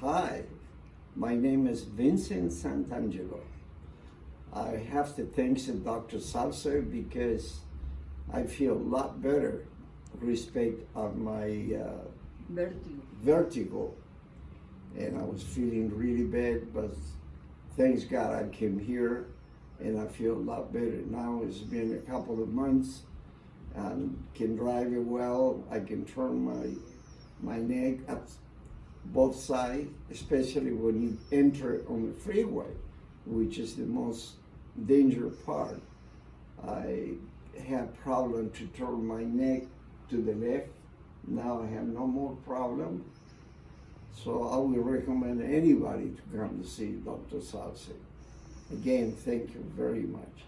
Hi, my name is Vincent Santangelo. I have to thank the Dr. Salser because I feel a lot better respect of my uh, Vertigo. vertigo. And I was feeling really bad, but thanks God I came here and I feel a lot better. Now it's been a couple of months and can drive it well. I can turn my my neck up both sides, especially when you enter on the freeway, which is the most dangerous part. I had problem to turn my neck to the left. Now I have no more problem. So I would recommend anybody to come to see Dr. Salsi. Again, thank you very much.